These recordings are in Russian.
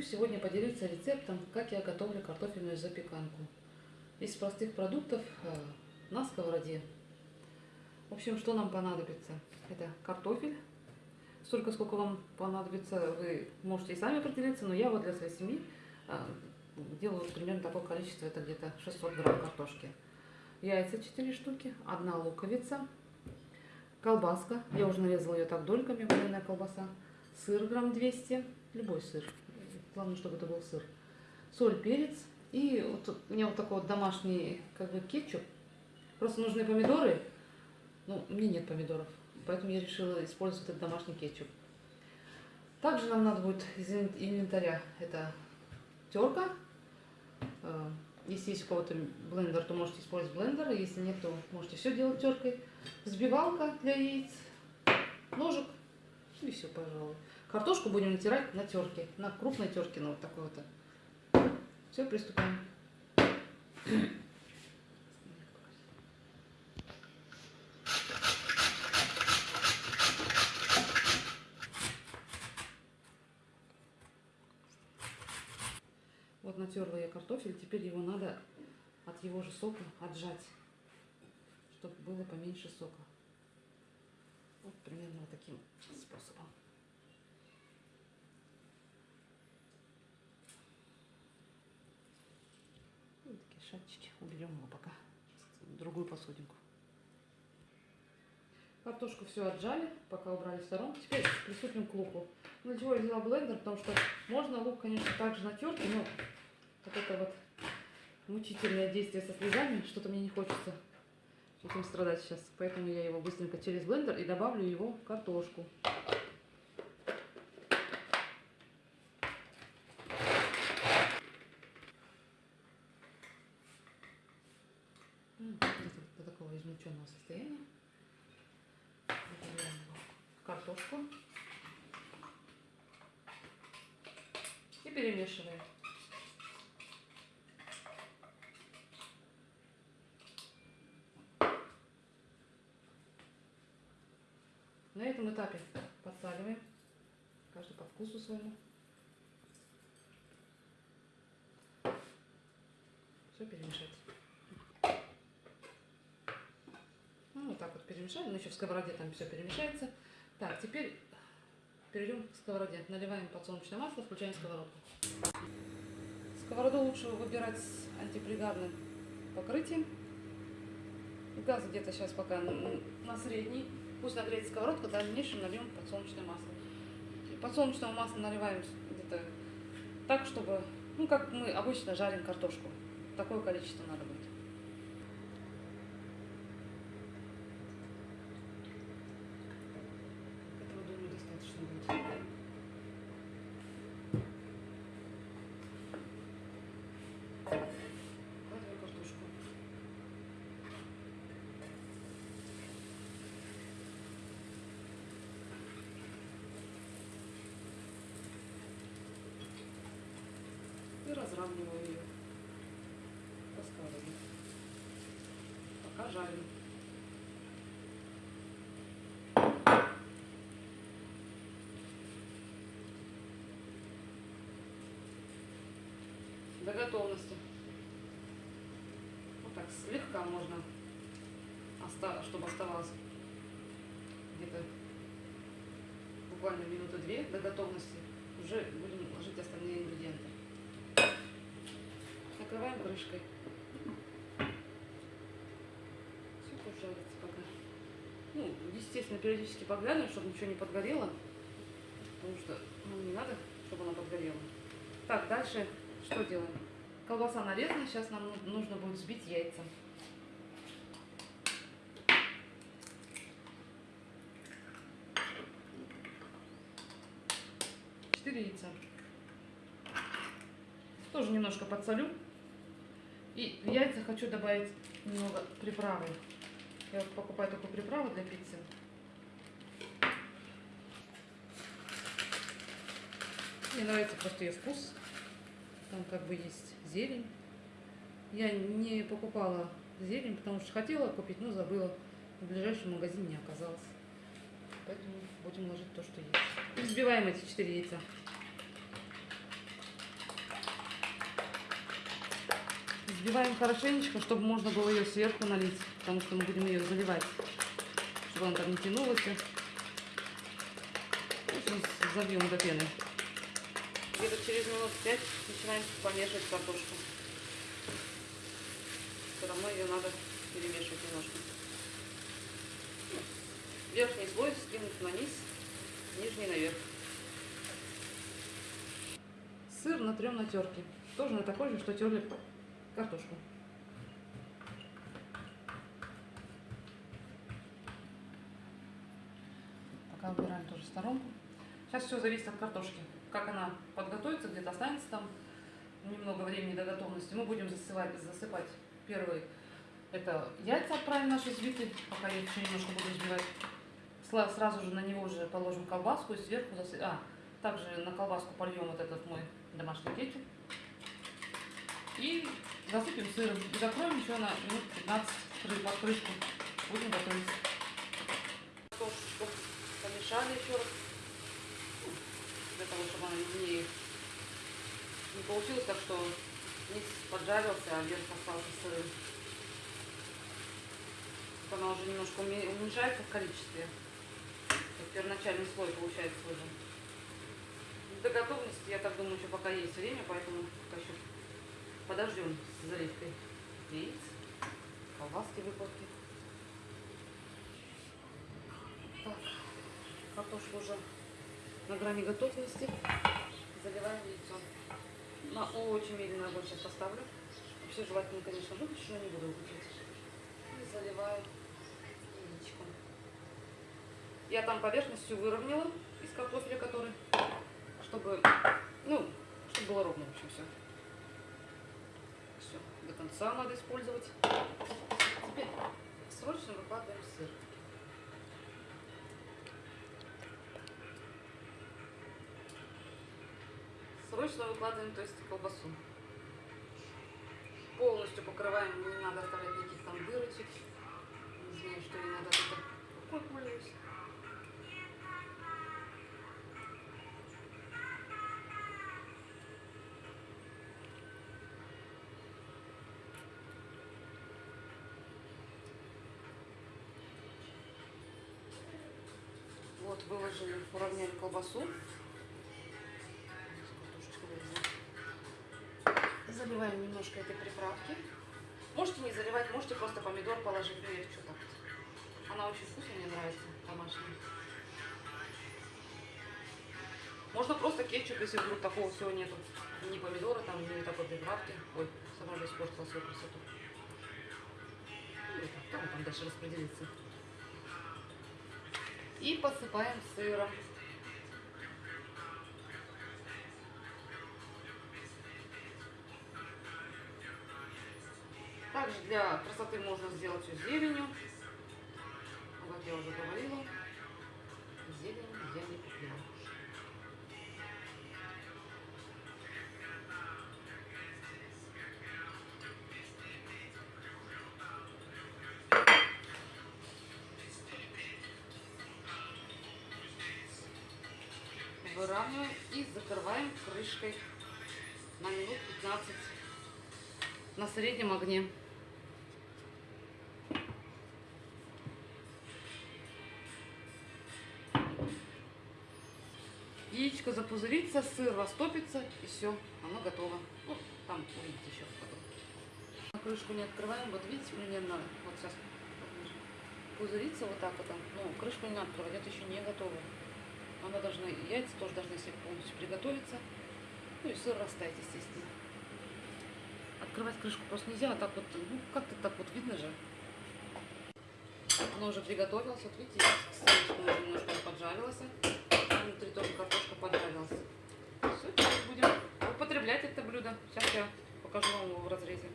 Хочу сегодня поделиться рецептом, как я готовлю картофельную запеканку. Из простых продуктов э, на сковороде. В общем, что нам понадобится? Это картофель. Столько, сколько вам понадобится, вы можете и сами определиться, но я вот для своей семьи э, делаю примерно такое количество, это где-то 600 грамм картошки. Яйца 4 штуки, одна луковица, колбаска, я уже нарезала ее так дольками, вареная колбаса, сыр грамм 200, любой сыр, Главное, чтобы это был сыр. Соль, перец. И вот у меня вот такой вот домашний как бы кетчуп. Просто нужны помидоры. Ну, мне нет помидоров. Поэтому я решила использовать этот домашний кетчуп. Также нам надо будет из инвентаря это терка. Э, если есть у кого-то блендер, то можете использовать блендер. Если нет, то можете все делать теркой. Взбивалка для яиц, ножик и все, пожалуй. Картошку будем натирать на терке, на крупной терке, на вот такой вот. Все, приступаем. Вот натерла я картофель, теперь его надо от его же сока отжать, чтобы было поменьше сока. Вот примерно таким способом. Шапочки. Уберем его пока в другую посудинку. Картошку все отжали, пока убрали в сторонку. Теперь приступим к луку. Ну, для чего я взяла блендер? Потому что можно лук, конечно, также натерт, но вот это вот мучительное действие со слезами, что-то мне не хочется этим страдать сейчас. Поэтому я его быстренько через блендер и добавлю его в картошку. до измельченного состояния. Добавляем картошку и перемешиваем. На этом этапе подсаливаем, каждый по вкусу своему. Все перемешать. Так вот перемешали, но еще в сковороде там все перемешается. Так, теперь перейдем к сковороде. Наливаем подсолнечное масло, включаем сковородку. Сковороду лучше выбирать с антипригарным покрытием. Газ где-то сейчас пока на средний. Пусть нагреется сковородка, в дальнейшем нальем подсолнечное масло. И подсолнечного масла наливаем где-то так, чтобы, ну как мы обычно жарим картошку. Такое количество надо будет. И разравниваю ее сковороде. Пока жарим. До готовности. Вот так слегка можно, чтобы оставалось где-то буквально минуты две до готовности. Уже будем ложить остальные ингредиенты накрываем крышкой. Все пожарится пока. Ну, естественно, периодически поглядываем, чтобы ничего не подгорело. Потому что ну, не надо, чтобы она подгорела. Так, дальше что делаем? Колбаса нарезана, сейчас нам нужно будет взбить яйца. Четыре яйца. Тоже немножко подсолю. И в яйца хочу добавить немного приправы. Я вот покупаю такую приправу для пиццы. Мне нравится просто ее вкус. Там как бы есть зелень. Я не покупала зелень, потому что хотела купить, но забыла. В ближайшем магазине не оказалось. Поэтому будем ложить то, что есть. Взбиваем эти четыре яйца. Взбиваем хорошенечко, чтобы можно было ее сверху налить, потому что мы будем ее заливать, чтобы она там не тянулась. В общем, забьем до пены. Где-то через минут пять начинаем помешивать картошку. Все равно ее надо перемешивать немножко. Верхний слой скинуть на низ, нижний наверх. Сыр натрем на терке. Тоже на такой же, что терли картошку. Пока убираем тоже сторонку. Сейчас все зависит от картошки. Как она подготовится, где-то останется там немного времени до готовности. Мы будем засыпать, засыпать первый. Это яйца отправим наши взбитые, пока я еще немножко буду взбивать. Сразу же на него же положим колбаску и сверху засыпем. А, также на колбаску польем вот этот мой домашний кетчуп. И засыпем сыром. И закроем еще на минут 15 кры- под крышку. Будем готовить. Картошечку помешали еще раз. Для того, чтобы она не, не получилось так, что низ поджарился, а верх остался сырым. Она уже немножко уме- уменьшается в количестве. Первоначальный слой получается уже. До готовности, я так думаю, еще пока есть время, поэтому пока еще подождем с заливкой яиц, колбаски выпалки. Так, картошка уже на грани готовности. Заливаем яйцо. На очень медленный огонь сейчас поставлю. Вообще желательно, конечно, выключить, но не буду выключать. И заливаю яичком. Я там поверхность всю выровняла из картофеля, который, чтобы, ну, чтобы было ровно, в общем, все. До конца надо использовать. Теперь срочно выкладываем сыр. Срочно выкладываем, то есть колбасу. Полностью покрываем, не надо оставлять никаких там дырочек. Не знаю, что не надо, рукой Вот выложили, уравняли колбасу. Заливаем немножко этой приправки. Можете не заливать, можете просто помидор положить, ну я что так. Она очень вкусная, мне нравится, домашняя. Можно просто кетчуп, если вдруг такого всего нету. Ни помидора, там, ни такой приправки. Ой, сама же испортила свою красоту. Ну, там, там дальше распределится. И посыпаем сыром. Также для красоты можно сделать все зеленью. Как я уже говорила, зелень я не купила. Выравниваем и закрываем крышкой на минут 15 на среднем огне. Яичко запузырится, сыр растопится и все, оно готово. Вот там увидите еще потом. Крышку не открываем, вот видите примерно, вот сейчас пузырится вот так вот, но крышку не надо открывать, это еще не готово. Она должна, яйца тоже должны себе полностью приготовиться. Ну и сыр растаять, естественно. Открывать крышку просто нельзя, а так вот, ну как-то так вот видно же. Оно уже приготовилось, вот видите, сырочка уже немножко поджарилась. Внутри тоже картошка поджарилась. Все, теперь будем употреблять это блюдо. Сейчас я покажу вам его в разрезе.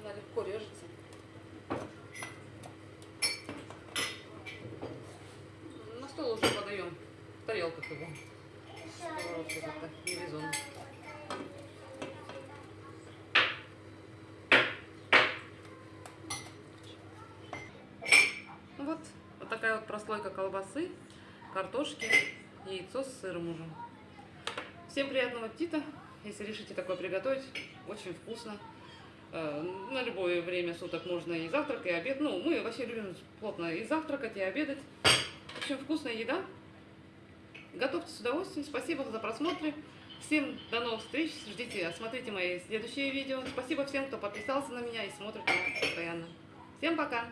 Она легко режется. На стол уже подаем. В тарелках его. Как-то не. Ну Вот, вот такая вот прослойка колбасы, картошки, яйцо с сыром уже. Всем приятного аппетита, если решите такое приготовить. Очень вкусно. Э, на любое время суток можно и завтрак, и обед. Ну, мы вообще любим плотно и завтракать, и обедать. Общем, вкусная еда. Готовьте с удовольствием. Спасибо за просмотр. Всем до новых встреч. Ждите, смотрите мои следующие видео. Спасибо всем, кто подписался на меня и смотрит меня постоянно. Всем пока!